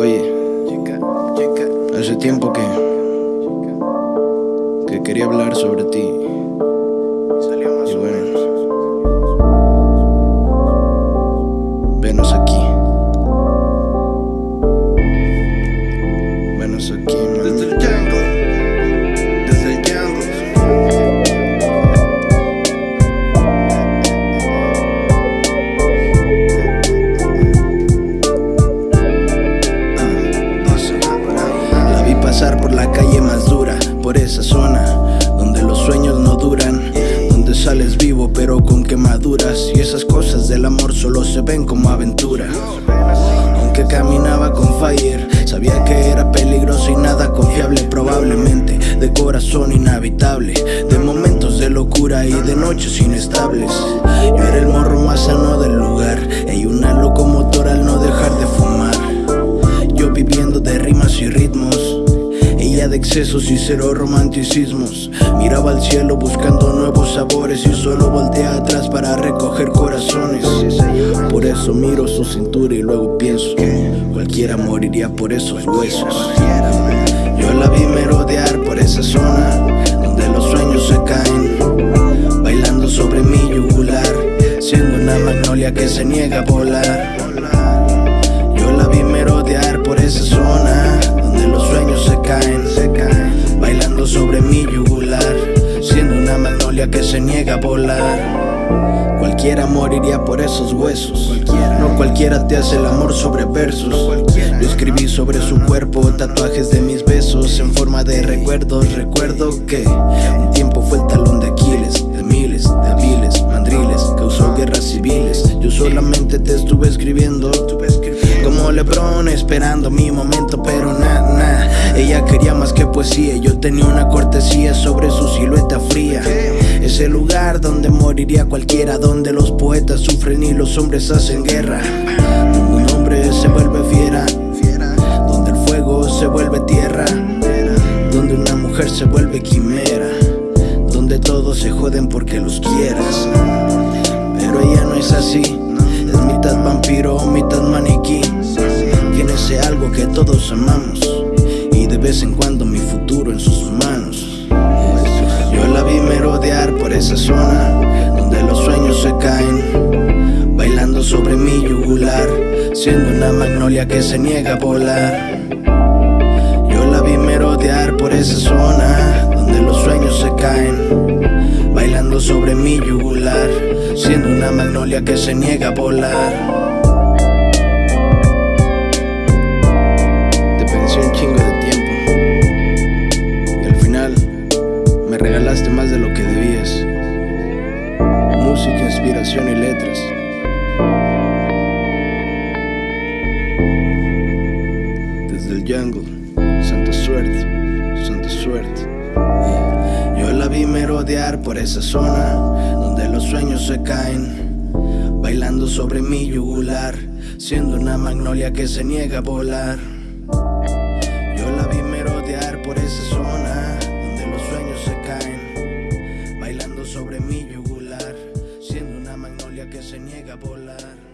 Oye, hace tiempo que que quería hablar sobre ti. Calle más dura, por esa zona donde los sueños no duran, donde sales vivo pero con quemaduras y esas cosas del amor solo se ven como aventura. Aunque caminaba con fire, sabía que era peligroso y nada confiable, probablemente de corazón inhabitable, de momentos de locura y de noches inestables. De excesos y cero romanticismos. Miraba al cielo buscando nuevos sabores Y solo voltea atrás para recoger corazones. Por eso miro su cintura y luego pienso Cualquiera moriría por esos huesos. Yo la vi merodear por esa zona Donde los sueños se caen Bailando sobre mi yugular Siendo una magnolia que se niega a volar magnolia que se niega a volar. Cualquiera moriría por esos huesos. No cualquiera te hace el amor sobre versos. Yo escribí sobre su cuerpo tatuajes de mis besos en forma de recuerdos. Recuerdo que un tiempo fue el talón de Aquiles, de miles, de viles, mandriles, causó guerras civiles. Yo solamente te estuve escribiendo. Como Lebron esperando mi momento, pero nada, nah. Ella quería más que poesía. Yo tenía una cortesía sobre donde moriría cualquiera, donde los poetas sufren y los hombres hacen guerra. Donde un hombre se vuelve fiera, donde el fuego se vuelve tierra, donde una mujer se vuelve quimera, donde todos se joden porque los quieras. Pero ella no es así, es mitad vampiro, mitad maniquí. Tiene ese algo que todos amamos y de vez en cuando mi futuro esa zona donde los sueños se caen, bailando sobre mi yugular, siendo una magnolia que se niega a volar. Yo la vi merodear por esa zona donde los sueños se caen, bailando sobre mi yugular, siendo una magnolia que se niega a volar. música, inspiración y letras. Desde el jungle, santa suerte, santa suerte. Yo la vi merodear por esa zona donde los sueños se caen, bailando sobre mi yugular, siendo una magnolia que se niega a volar. Yo la vi merodear por esa zona donde los sueños se caen, bailando sobre mi yugular que se niega a volar.